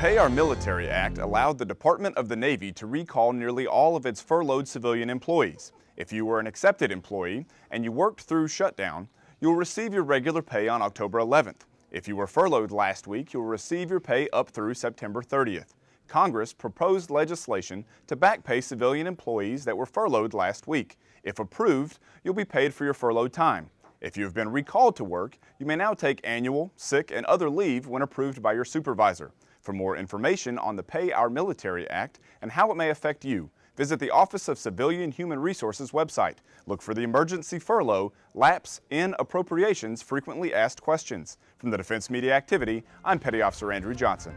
Pay Our Military Act allowed the Department of the Navy to recall nearly all of its furloughed civilian employees. If you were an accepted employee and you worked through shutdown, you'll receive your regular pay on October 11th. If you were furloughed last week, you'll receive your pay up through September 30th. Congress proposed legislation to back pay civilian employees that were furloughed last week. If approved, you'll be paid for your furloughed time. If you have been recalled to work, you may now take annual, sick, and other leave when approved by your supervisor. For more information on the Pay Our Military Act and how it may affect you, visit the Office of Civilian Human Resources website. Look for the emergency furlough, lapse in appropriations frequently asked questions. From the Defense Media Activity, I'm Petty Officer Andrew Johnson.